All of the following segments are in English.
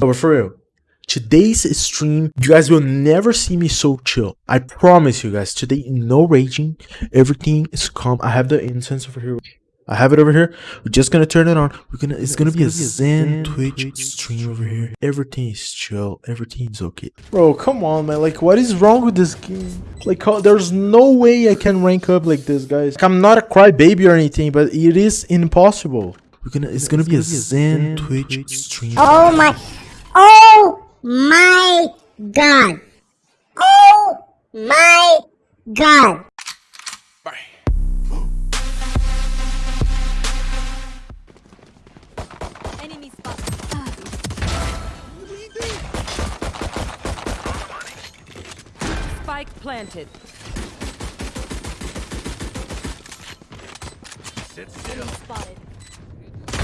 but for real, today's stream, you guys will never see me so chill. I promise you guys, today, no raging. Everything is calm. I have the incense over here. I have it over here. We're just gonna turn it on. We're gonna. It's gonna be a Zen Twitch stream over here. Everything is chill. Everything's okay. Bro, come on, man. Like, what is wrong with this game? Like, how, there's no way I can rank up like this, guys. Like, I'm not a crybaby or anything, but it is impossible. We're gonna. It's gonna be a Zen Twitch stream. Oh my, oh my god. Oh my god. Enemy spotted. Spike planted. Enemy spotted.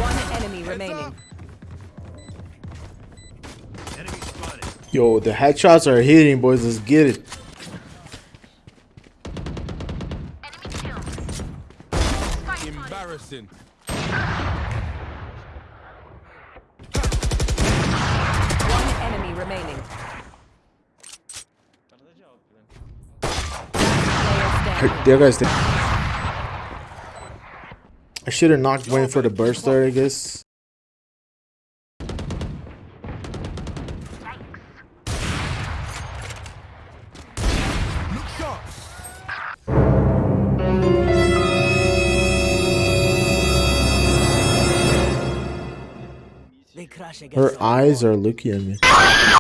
One enemy remaining. Yo, the headshots are hitting, boys. Let's get it. Embarrassing. One enemy remaining. There, guys. I should have not went for the burst there, I guess. Her eyes are looking at me.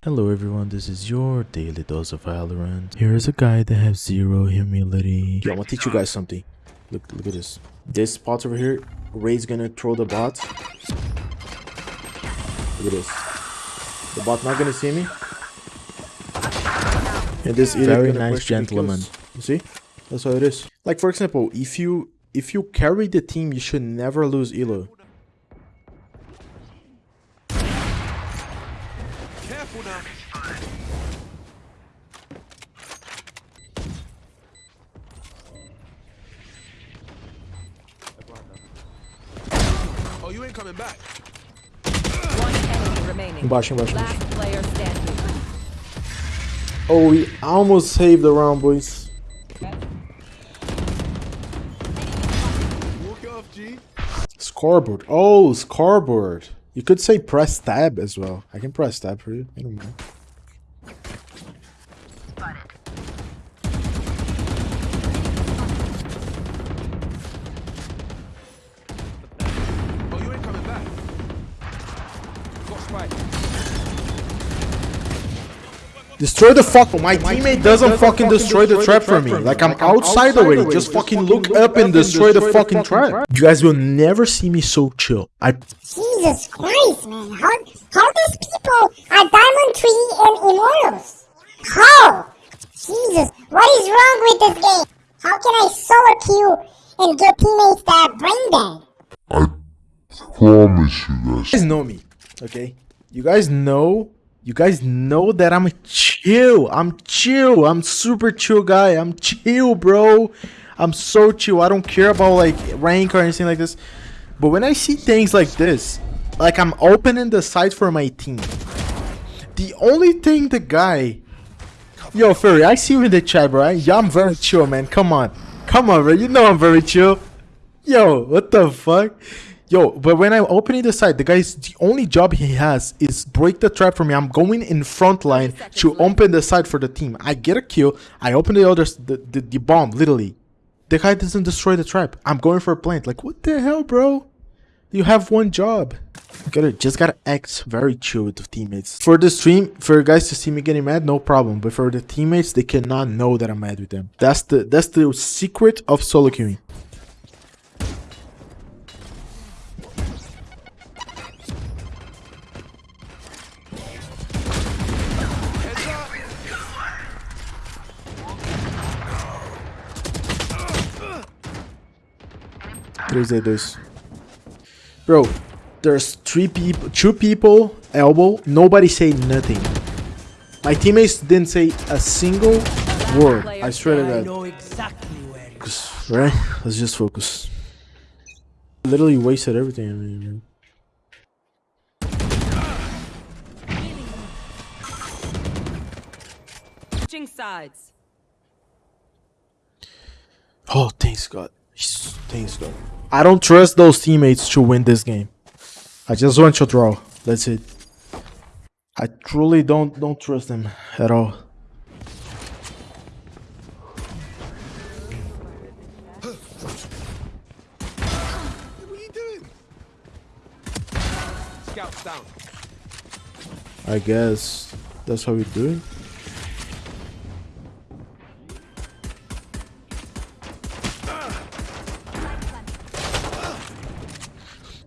Hello everyone, this is your daily dose of Valorant. Here is a guy that has zero humility. Yo, I'm gonna teach you guys something. Look, look at this. This spot over here, Raze gonna throw the bot. Look at this. The bot not gonna see me. And this is very nice gentleman. You see? That's how it is. Like for example, if you if you carry the team, you should never lose elo. Coming back. One enemy remaining. Last player standing. Oh, we almost saved the round, boys. Walk it off, G. Scoreboard. Oh, scoreboard. You could say press tab as well. I can press tab for you. I don't mind. Destroy the fuck. My teammate doesn't fucking destroy the trap for me. Like I'm outside already. Just fucking look up and destroy the fucking trap. You guys will never see me so chill. I Jesus Christ, man. How, how these people are Diamond Tree and Immortals? How? Jesus, what is wrong with this game? How can I solo queue and get teammates that are brain dead? I promise you guys. You guys know me, okay? You guys know, you guys know that I'm chill. I'm chill. I'm super chill guy. I'm chill, bro. I'm so chill. I don't care about like rank or anything like this. But when I see things like this, like I'm opening the site for my team. The only thing the guy Yo, Furry, I see you in the chat, bro. Yeah, I'm very chill, man. Come on. Come on, bro. You know I'm very chill. Yo, what the fuck? Yo, but when I'm opening the site, the guy's the only job he has is break the trap for me. I'm going in front line to open the site for the team. I get a kill. I open the other the, the, the bomb, literally. The guy doesn't destroy the trap. I'm going for a plant. Like, what the hell, bro? You have one job. Gotta just gotta act very chill with the teammates. For the stream, for guys to see me getting mad, no problem. But for the teammates, they cannot know that I'm mad with them. That's the that's the secret of solo queuing. 3z2. Bro, there's three people, two people, elbow, nobody say nothing. My teammates didn't say a single word, I swear to God. Right? Let's just focus. Literally wasted everything, I mean. Sides. Oh, thanks God. Thanks God. I don't trust those teammates to win this game. I just want to draw. That's it. I truly don't don't trust them at all. What are you doing? Scouts down. I guess that's how we do it.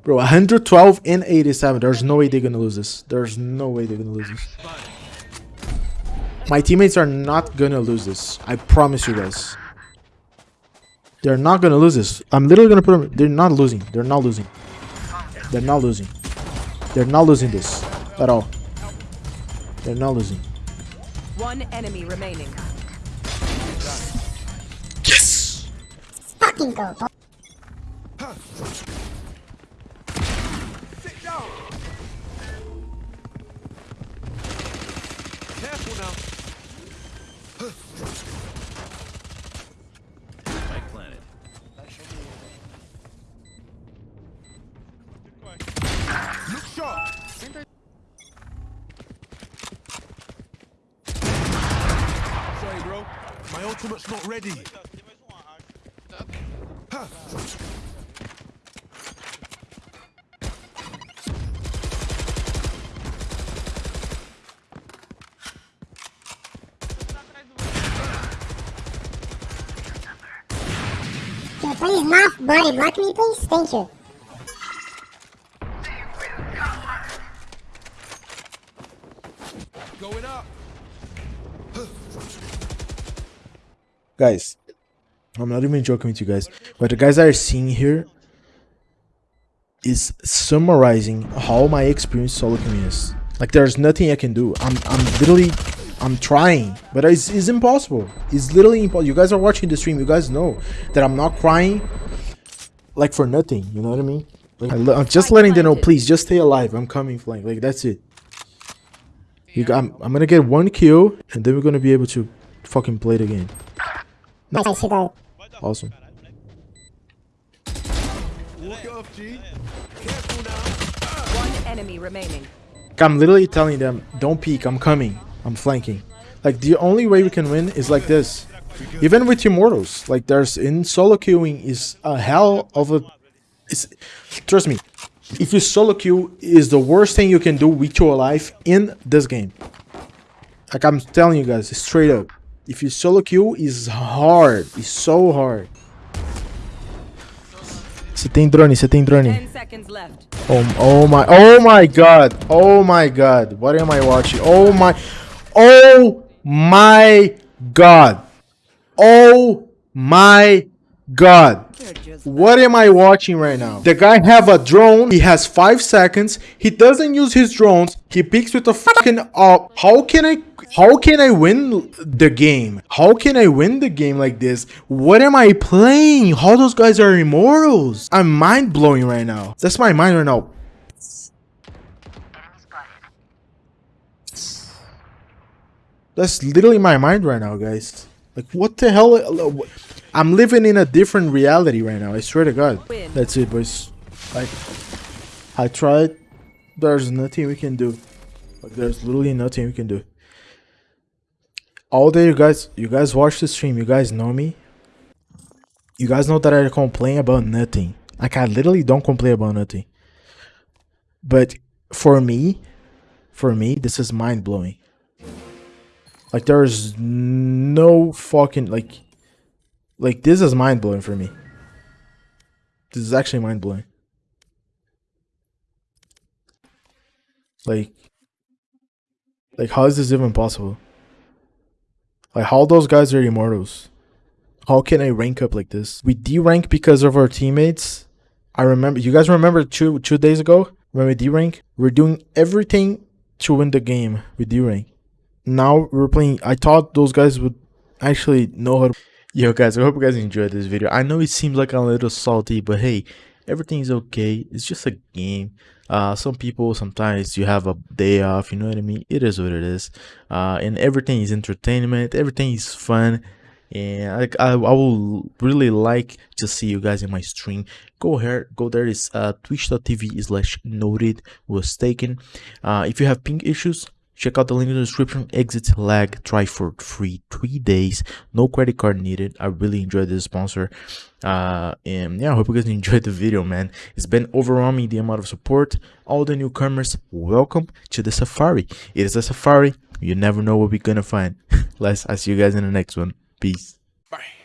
Bro, 112 and 87. There's no way they're gonna lose this. There's no way they're gonna lose this. My teammates are not gonna lose this. I promise you guys. They're not gonna lose this. I'm literally gonna put them. They're not losing. They're not losing. They're not losing. They're not losing this at all. They're not losing. One enemy remaining. Yes. Fucking go, Sharp. Sorry, bro. My ultimate's not ready. Please not body block me, please? Thank you. Guys, I'm not even joking with you guys. What the guys I are seeing here is summarizing how my experience solo queuing is. Like there's nothing I can do. I'm I'm literally I'm trying, but it's, it's impossible. It's literally impossible. You guys are watching the stream. You guys know that I'm not crying like for nothing. You know what I mean? Like, I, am just letting them know. Please, just stay alive. I'm coming, flank. Like that's it. You got, I'm, I'm gonna get one kill, and then we're gonna be able to fucking play the game. Nice, I see that. Awesome. Walk off, G. Careful now. One enemy remaining. I'm literally telling them, don't peek, I'm coming. I'm flanking. Like, the only way we can win is like this. Even with Immortals. Like, there's, in solo queuing is a hell of a... It's, trust me, if you solo queue is the worst thing you can do with your life in this game. Like, I'm telling you guys, straight up. If you solo queue, is hard. It's so hard. Você tem drone, você tem drone. Ten seconds left. Oh, oh my, oh my god, oh my god, what am I watching? Oh my, oh my god, oh my god. What am I watching right now? The guy have a drone, he has 5 seconds, he doesn't use his drones, he picks with a fucking up. How can I, how can I win the game? How can I win the game like this? What am I playing? How those guys are immortals? I'm mind blowing right now. That's my mind right now. That's literally my mind right now, guys. Like, what the hell? I'm living in a different reality right now. I swear to God. That's it, boys. Like, I tried. There's nothing we can do. Like, there's literally nothing we can do. All day, you guys, you guys watch the stream. You guys know me. You guys know that I complain about nothing. Like, I literally don't complain about nothing. But for me, for me, this is mind blowing. Like, there's no fucking like like this is mind blowing for me. This is actually mind blowing. Like like how is this even possible? Like how those guys are immortals? How can I rank up like this? We D rank because of our teammates. I remember you guys remember two two days ago when we D rank? We're doing everything to win the game with D rank. Now we're playing I thought those guys would actually know how to Yo guys, I hope you guys enjoyed this video. I know it seems like a little salty, but hey, everything is okay. It's just a game. Uh some people sometimes you have a day off you know what i mean? It is what it is. Uh and everything is entertainment everything is fun. And I, I, I will really like to see you guys in my stream. Go here go there. Is uh twitch.tv slash noted was taken. Uh if you have ping issues check out the link in the description. ExitLag try for free three days. No credit card needed. I really enjoyed this sponsor uh and yeah i hope you guys enjoyed the video man. It's been overwhelming the amount of support. All the newcomers welcome to the safari. It is a safari. You never know what we're gonna find. Let's i see you guys in the next one. Peace. Bye.